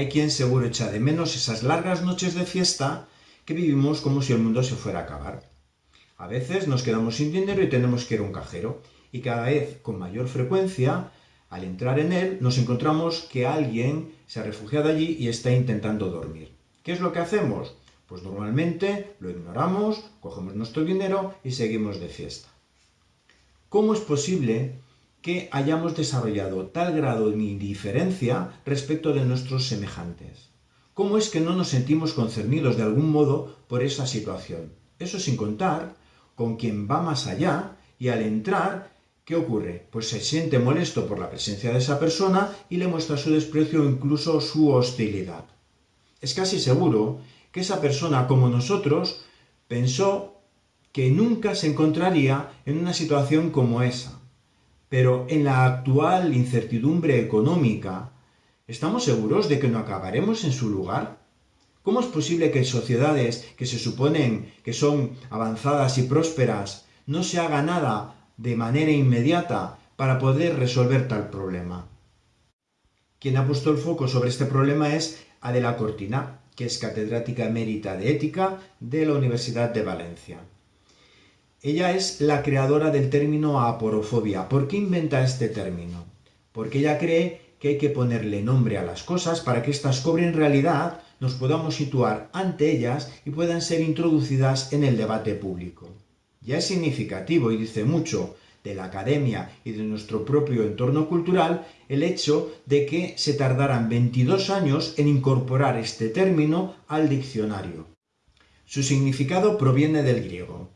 Hay quien seguro echa de menos esas largas noches de fiesta que vivimos como si el mundo se fuera a acabar. A veces nos quedamos sin dinero y tenemos que ir a un cajero, y cada vez con mayor frecuencia, al entrar en él, nos encontramos que alguien se ha refugiado allí y está intentando dormir. ¿Qué es lo que hacemos? Pues normalmente lo ignoramos, cogemos nuestro dinero y seguimos de fiesta. ¿Cómo es posible que hayamos desarrollado tal grado de indiferencia respecto de nuestros semejantes? ¿Cómo es que no nos sentimos concernidos de algún modo por esa situación? Eso sin contar con quien va más allá y al entrar, ¿qué ocurre? Pues se siente molesto por la presencia de esa persona y le muestra su desprecio o incluso su hostilidad. Es casi seguro que esa persona, como nosotros, pensó que nunca se encontraría en una situación como esa. Pero en la actual incertidumbre económica, ¿estamos seguros de que no acabaremos en su lugar? ¿Cómo es posible que sociedades que se suponen que son avanzadas y prósperas no se haga nada de manera inmediata para poder resolver tal problema? Quien ha puesto el foco sobre este problema es Adela Cortina, que es catedrática emérita de Ética de la Universidad de Valencia. Ella es la creadora del término aporofobia. ¿Por qué inventa este término? Porque ella cree que hay que ponerle nombre a las cosas para que éstas cobren realidad, nos podamos situar ante ellas y puedan ser introducidas en el debate público. Ya es significativo y dice mucho de la academia y de nuestro propio entorno cultural el hecho de que se tardaran 22 años en incorporar este término al diccionario. Su significado proviene del griego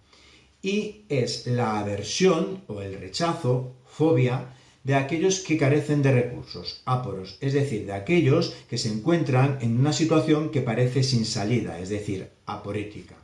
y es la aversión o el rechazo, fobia, de aquellos que carecen de recursos, áporos, es decir, de aquellos que se encuentran en una situación que parece sin salida, es decir, aporética.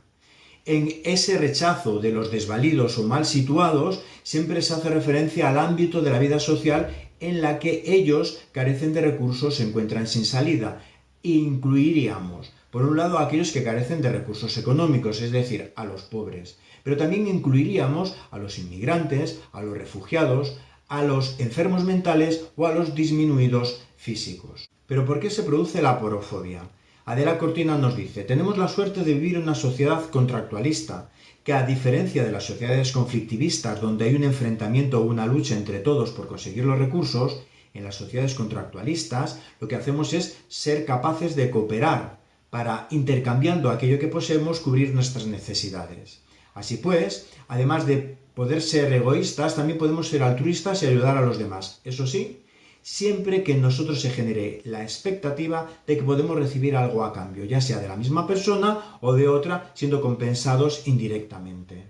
En ese rechazo de los desvalidos o mal situados siempre se hace referencia al ámbito de la vida social en la que ellos carecen de recursos se encuentran sin salida. Incluiríamos, por un lado, a aquellos que carecen de recursos económicos, es decir, a los pobres pero también incluiríamos a los inmigrantes, a los refugiados, a los enfermos mentales o a los disminuidos físicos. ¿Pero por qué se produce la porofobia? Adela Cortina nos dice, tenemos la suerte de vivir en una sociedad contractualista, que a diferencia de las sociedades conflictivistas donde hay un enfrentamiento o una lucha entre todos por conseguir los recursos, en las sociedades contractualistas lo que hacemos es ser capaces de cooperar para, intercambiando aquello que poseemos, cubrir nuestras necesidades. Así pues, además de poder ser egoístas, también podemos ser altruistas y ayudar a los demás. Eso sí, siempre que en nosotros se genere la expectativa de que podemos recibir algo a cambio, ya sea de la misma persona o de otra, siendo compensados indirectamente.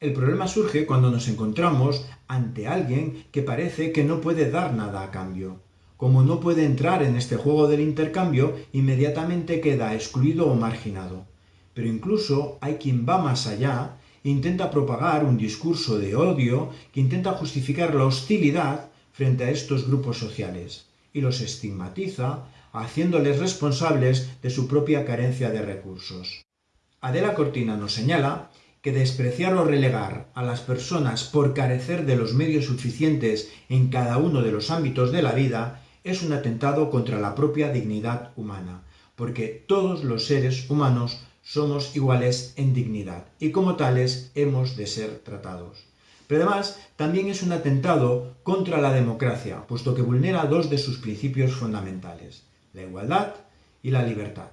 El problema surge cuando nos encontramos ante alguien que parece que no puede dar nada a cambio. Como no puede entrar en este juego del intercambio, inmediatamente queda excluido o marginado. Pero incluso hay quien va más allá e intenta propagar un discurso de odio que intenta justificar la hostilidad frente a estos grupos sociales y los estigmatiza haciéndoles responsables de su propia carencia de recursos. Adela Cortina nos señala que despreciar o relegar a las personas por carecer de los medios suficientes en cada uno de los ámbitos de la vida es un atentado contra la propia dignidad humana, porque todos los seres humanos somos iguales en dignidad y como tales hemos de ser tratados. Pero además también es un atentado contra la democracia, puesto que vulnera dos de sus principios fundamentales, la igualdad y la libertad.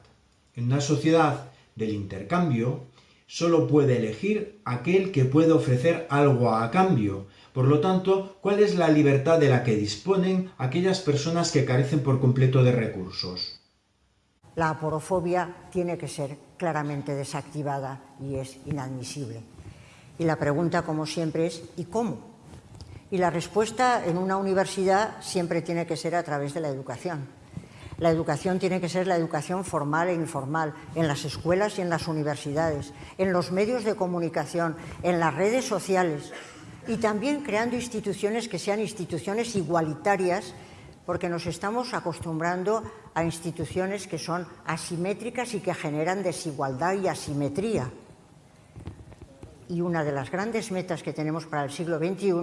En una sociedad del intercambio, solo puede elegir aquel que puede ofrecer algo a cambio. Por lo tanto, ¿cuál es la libertad de la que disponen aquellas personas que carecen por completo de recursos? la aporofobia tiene que ser claramente desactivada y es inadmisible. Y la pregunta, como siempre, es ¿y cómo? Y la respuesta en una universidad siempre tiene que ser a través de la educación. La educación tiene que ser la educación formal e informal, en las escuelas y en las universidades, en los medios de comunicación, en las redes sociales y también creando instituciones que sean instituciones igualitarias porque nos estamos acostumbrando a instituciones que son asimétricas y que generan desigualdad y asimetría. Y una de las grandes metas que tenemos para el siglo XXI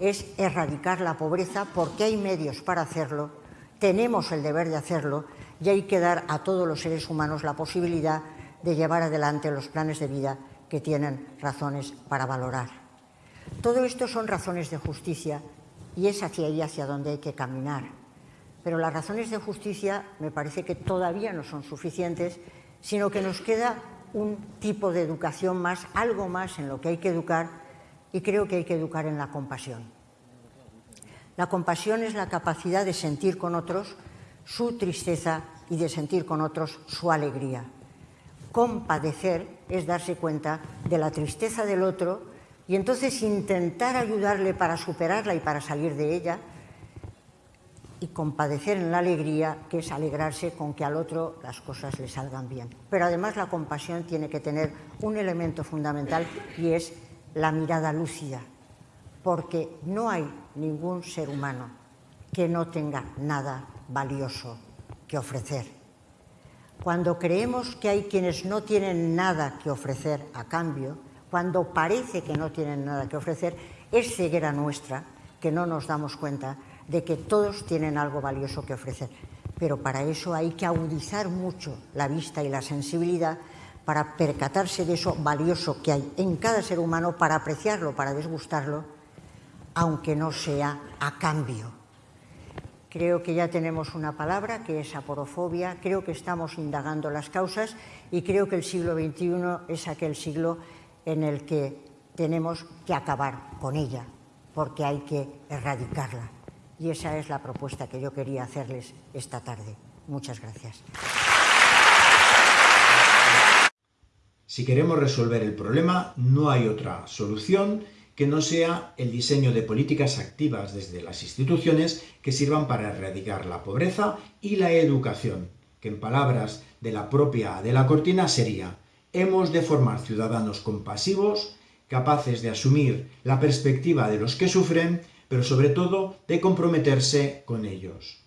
es erradicar la pobreza porque hay medios para hacerlo, tenemos el deber de hacerlo y hay que dar a todos los seres humanos la posibilidad de llevar adelante los planes de vida que tienen razones para valorar. Todo esto son razones de justicia y es hacia ahí hacia donde hay que caminar. Pero las razones de justicia me parece que todavía no son suficientes, sino que nos queda un tipo de educación más, algo más en lo que hay que educar y creo que hay que educar en la compasión. La compasión es la capacidad de sentir con otros su tristeza y de sentir con otros su alegría. Compadecer es darse cuenta de la tristeza del otro y entonces intentar ayudarle para superarla y para salir de ella y compadecer en la alegría, que es alegrarse con que al otro las cosas le salgan bien. Pero además la compasión tiene que tener un elemento fundamental y es la mirada lúcida, porque no hay ningún ser humano que no tenga nada valioso que ofrecer. Cuando creemos que hay quienes no tienen nada que ofrecer a cambio, cuando parece que no tienen nada que ofrecer, es ceguera nuestra que no nos damos cuenta de que todos tienen algo valioso que ofrecer. Pero para eso hay que agudizar mucho la vista y la sensibilidad para percatarse de eso valioso que hay en cada ser humano, para apreciarlo, para desgustarlo, aunque no sea a cambio. Creo que ya tenemos una palabra que es aporofobia, creo que estamos indagando las causas y creo que el siglo XXI es aquel siglo en el que tenemos que acabar con ella, porque hay que erradicarla. Y esa es la propuesta que yo quería hacerles esta tarde. Muchas gracias. Si queremos resolver el problema, no hay otra solución que no sea el diseño de políticas activas desde las instituciones que sirvan para erradicar la pobreza y la educación, que en palabras de la propia de la Cortina sería hemos de formar ciudadanos compasivos, capaces de asumir la perspectiva de los que sufren pero sobre todo de comprometerse con ellos.